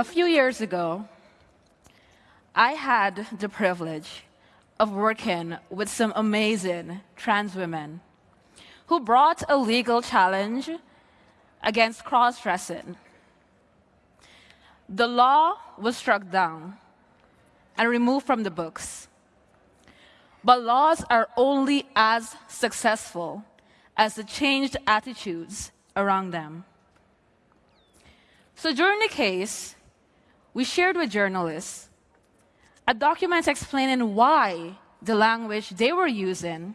A few years ago, I had the privilege of working with some amazing trans women who brought a legal challenge against cross dressing. The law was struck down and removed from the books. But laws are only as successful as the changed attitudes around them. So during the case, we shared with journalists a document explaining why the language they were using,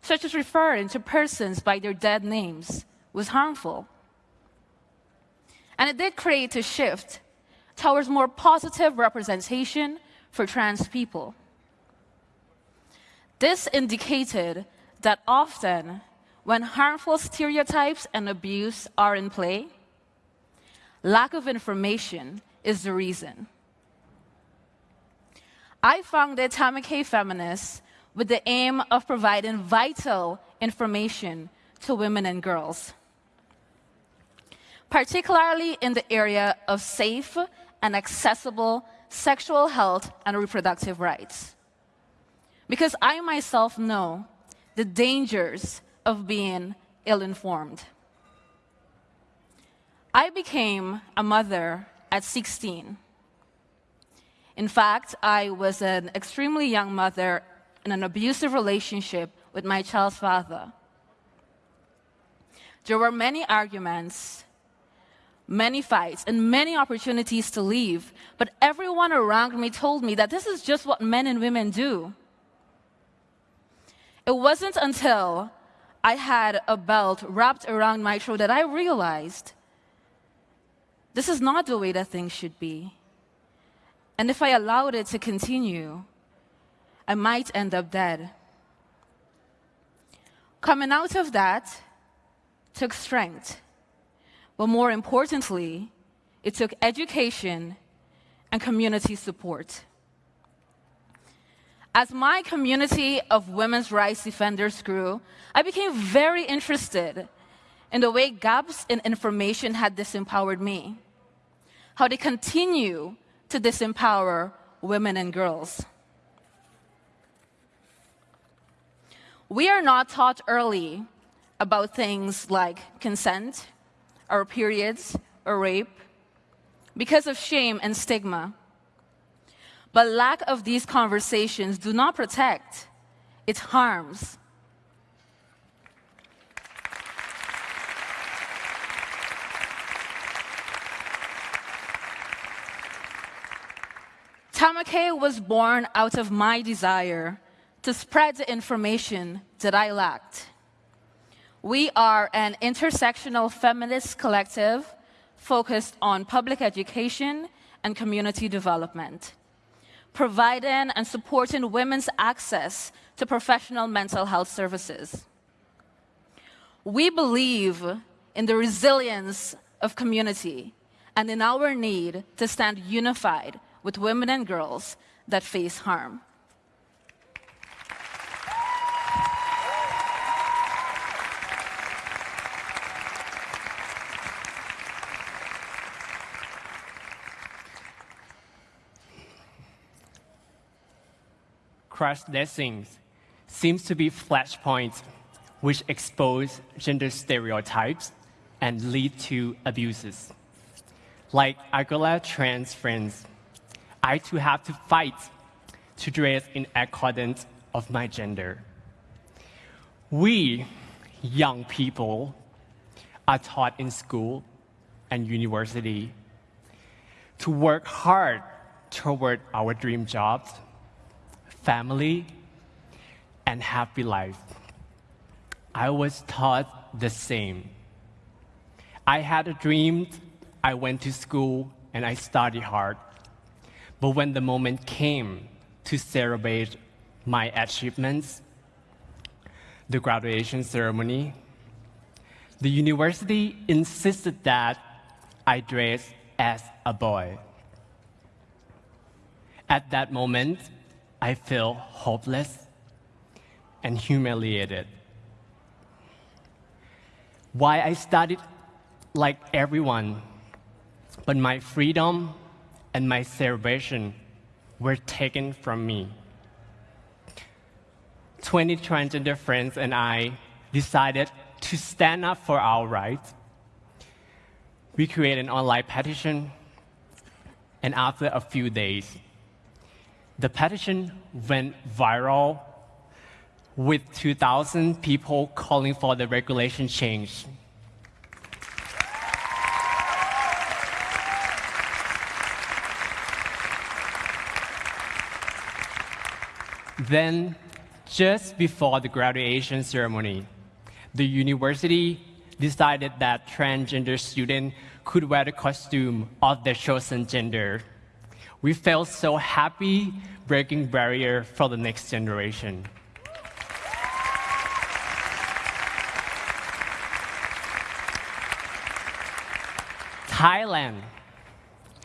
such as referring to persons by their dead names, was harmful. And it did create a shift towards more positive representation for trans people. This indicated that often, when harmful stereotypes and abuse are in play, lack of information is the reason. I founded Tamukke Feminists with the aim of providing vital information to women and girls, particularly in the area of safe and accessible sexual health and reproductive rights. Because I myself know the dangers of being ill informed. I became a mother at 16. In fact, I was an extremely young mother in an abusive relationship with my child's father. There were many arguments, many fights, and many opportunities to leave, but everyone around me told me that this is just what men and women do. It wasn't until I had a belt wrapped around my throat that I realized this is not the way that things should be. And if I allowed it to continue, I might end up dead. Coming out of that took strength, but more importantly, it took education and community support. As my community of women's rights defenders grew, I became very interested in the way gaps in information had disempowered me how they continue to disempower women and girls. We are not taught early about things like consent, or periods, or rape, because of shame and stigma. But lack of these conversations do not protect, it harms. Tamukke was born out of my desire to spread the information that I lacked. We are an intersectional feminist collective focused on public education and community development, providing and supporting women's access to professional mental health services. We believe in the resilience of community and in our need to stand unified with women and girls that face harm. Cross-dressing seems to be flashpoints which expose gender stereotypes and lead to abuses. Like Agula trans friends I too have to fight to dress in accordance of my gender. We, young people, are taught in school and university to work hard toward our dream jobs, family, and happy life. I was taught the same. I had a dream, I went to school, and I studied hard. But when the moment came to celebrate my achievements, the graduation ceremony, the university insisted that I dress as a boy. At that moment, I felt hopeless and humiliated. Why I studied like everyone but my freedom and my celebration were taken from me. 20 transgender friends and I decided to stand up for our rights. We created an online petition, and after a few days, the petition went viral with 2,000 people calling for the regulation change. Then, just before the graduation ceremony, the university decided that transgender students could wear the costume of their chosen gender. We felt so happy breaking barrier for the next generation. Thailand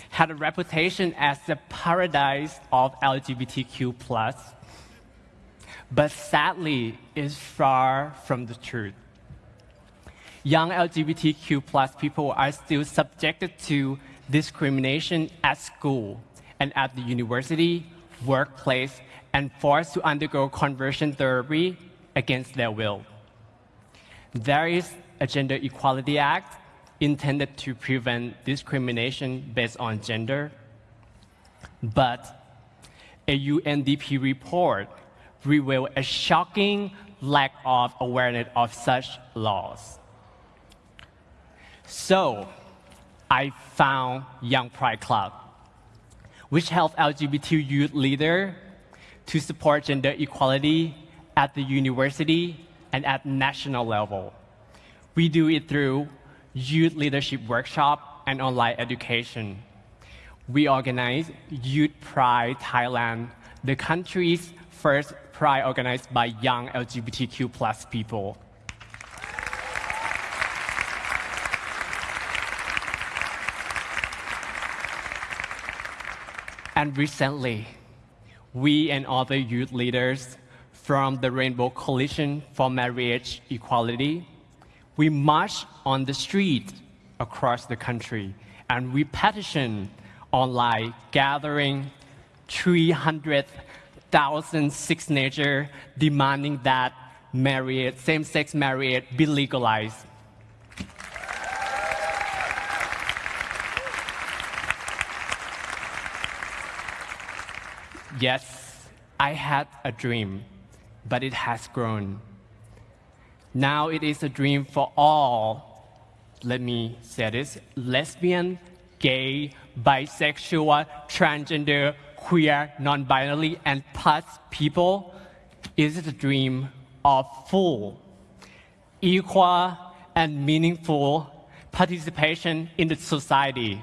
had a reputation as the paradise of LGBTQ but sadly is far from the truth. Young LGBTQ plus people are still subjected to discrimination at school and at the university, workplace, and forced to undergo conversion therapy against their will. There is a Gender Equality Act intended to prevent discrimination based on gender, but a UNDP report revealed a shocking lack of awareness of such laws. So, I found Young Pride Club, which helps LGBT youth leaders to support gender equality at the university and at national level. We do it through youth leadership workshop and online education. We organize Youth Pride Thailand, the country's first pride organized by young LGBTQ plus people. And recently, we and other youth leaders from the Rainbow Coalition for Marriage Equality, we marched on the street across the country and we petitioned online, gathering 300 thousand signatures demanding that marriage, same-sex marriage be legalized. Yes, I had a dream, but it has grown. Now it is a dream for all, let me say this, lesbian, gay, bisexual, transgender, queer, non-binary, and plus people is the dream of full, equal, and meaningful participation in the society.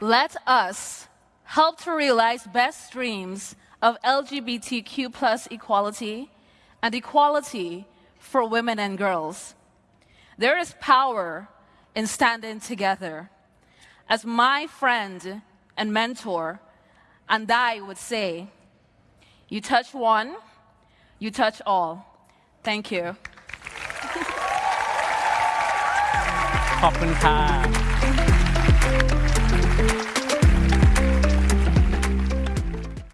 Let us help to realize best dreams of LGBTQ plus equality and equality for women and girls. There is power in standing together. As my friend and mentor, and I would say, you touch one, you touch all. Thank you. ขอบคุณค่ะ